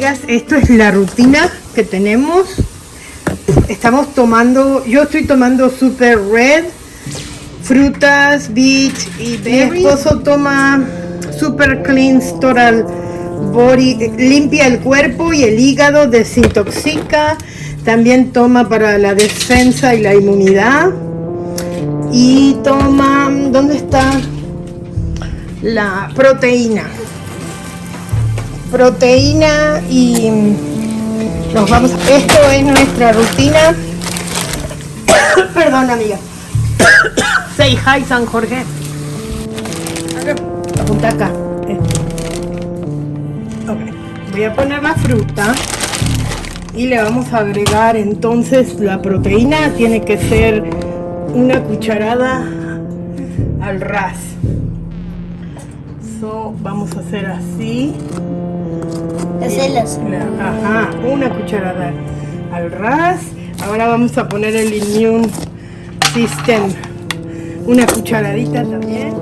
amigas, esto es la rutina que tenemos. Estamos tomando, yo estoy tomando Super Red, frutas, beach y. Mi esposo toma Super Clean Total Body, limpia el cuerpo y el hígado, desintoxica. También toma para la defensa y la inmunidad. Y toma, ¿dónde está? La proteína proteína y nos vamos esto es nuestra rutina. Perdón amiga. Say hi San Jorge. Apunta acá. Voy a poner la fruta y le vamos a agregar entonces la proteína. Tiene que ser una cucharada al ras. So, vamos a hacer así Ajá, una cucharada al ras. Ahora vamos a poner el immune system. Una cucharadita también.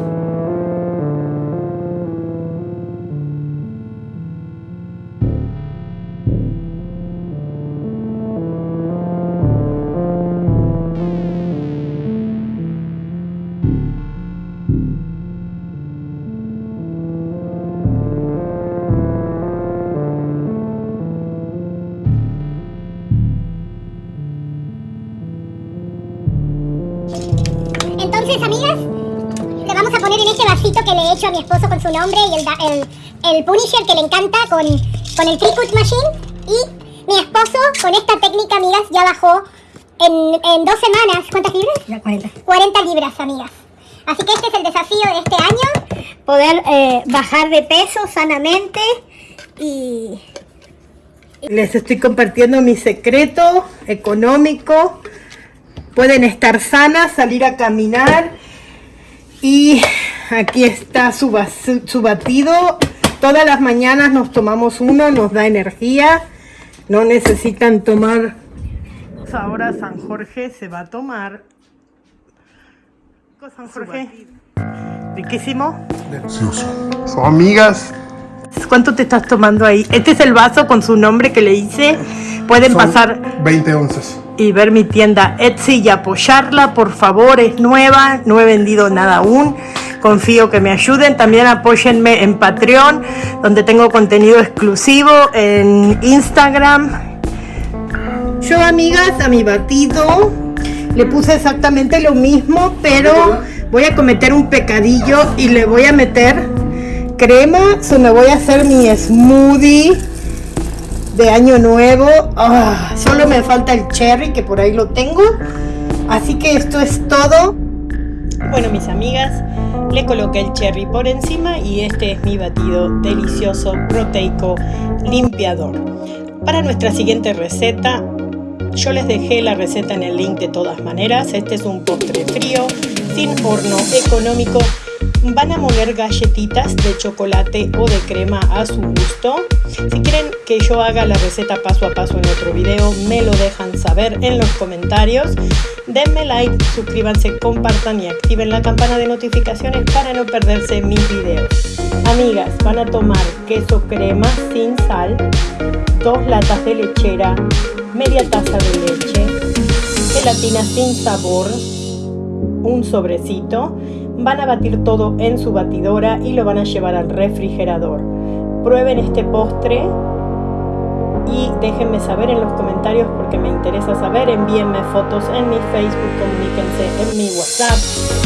Entonces, amigas, le vamos a poner en este vasito que le he hecho a mi esposo con su nombre y el, el, Punisher que le encanta con, con el Cricut Machine. Y mi esposo con esta técnica, amigas, ya bajó en, en dos semanas. ¿Cuántas libras? Ya, 40. 40 libras, amigas. Así que este es el desafío de este año, poder eh, bajar de peso sanamente y... Les estoy compartiendo mi secreto económico pueden estar sanas, salir a caminar. Y aquí está su, su batido. Todas las mañanas nos tomamos uno, nos da energía. No necesitan tomar. Ahora San Jorge se va a tomar. San Jorge. Riquísimo. Delicioso. Son amigas. ¿Cuánto te estás tomando ahí? Este es el vaso con su nombre que le hice. Pueden pasar 20 onzas. Y ver mi tienda Etsy y apoyarla, por favor, es nueva, no he vendido nada aún. Confío que me ayuden. También apóyenme en Patreon, donde tengo contenido exclusivo, en Instagram. Yo, amigas, a mi batido le puse exactamente lo mismo, pero voy a cometer un pecadillo y le voy a meter crema. So me voy a hacer mi smoothie de año nuevo. Ah, solo me falta el cherry, que por ahí lo tengo. Así que esto es todo. Bueno, mis amigas, le coloqué el cherry por encima y este es mi batido delicioso, proteico, limpiador. Para nuestra siguiente receta, yo les dejé la receta en el link de todas maneras. Este es un postre frío, sin horno, económico Van a moler galletitas de chocolate o de crema a su gusto. Si quieren que yo haga la receta paso a paso en otro video, me lo dejan saber en los comentarios. Denme like, suscríbanse, compartan y activen la campana de notificaciones para no perderse mis videos. Amigas, van a tomar queso crema sin sal, dos latas de lechera, media taza de leche, gelatina sin sabor, un sobrecito, Van a batir todo en su batidora y lo van a llevar al refrigerador. Prueben este postre y déjenme saber en los comentarios porque me interesa saber. Envíenme fotos en mi Facebook, comuníquense en mi WhatsApp,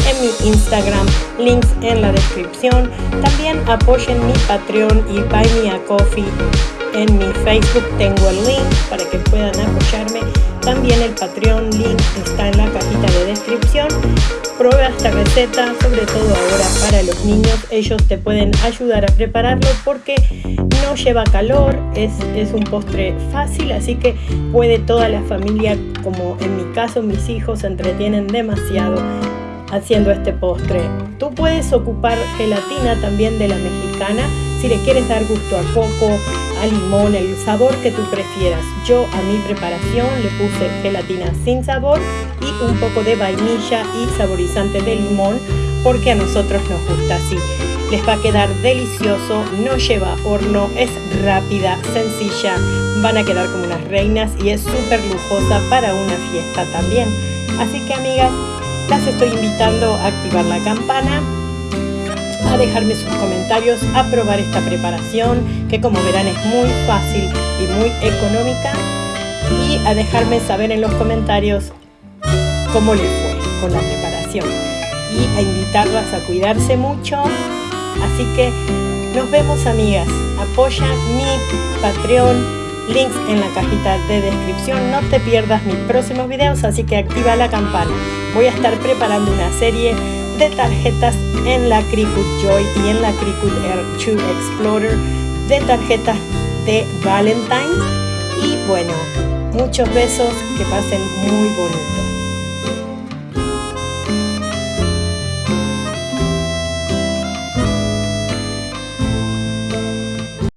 en mi Instagram, links en la descripción. También apoyen mi Patreon y Buy Me a Coffee. En mi Facebook tengo el link para que puedan apoyarme. También el Patreon link está en la cajita de descripción prueba esta receta, sobre todo ahora para los niños. Ellos te pueden ayudar a prepararlo porque no lleva calor, es, es un postre fácil, así que puede toda la familia, como en mi caso mis hijos, se entretienen demasiado haciendo este postre. Tú puedes ocupar gelatina también de la mexicana si le quieres dar gusto a coco, limón, el sabor que tú prefieras. Yo a mi preparación le puse gelatina sin sabor y un poco de vainilla y saborizante de limón porque a nosotros nos gusta así. Les va a quedar delicioso, no lleva horno, es rápida, sencilla, van a quedar como unas reinas y es súper lujosa para una fiesta también. Así que amigas, las estoy invitando a activar la campana, a dejarme sus comentarios, a probar esta preparación que como verán es muy fácil y muy económica y a dejarme saber en los comentarios cómo les fue con la preparación y a invitarlas a cuidarse mucho. Así que nos vemos amigas, apoya mi Patreon, links en la cajita de descripción, no te pierdas mis próximos videos, así que activa la campana. Voy a estar preparando una serie de tarjetas en la Cricut Joy y en la Cricut Air 2 Explorer de tarjetas de Valentine y bueno, muchos besos, que pasen muy bonito.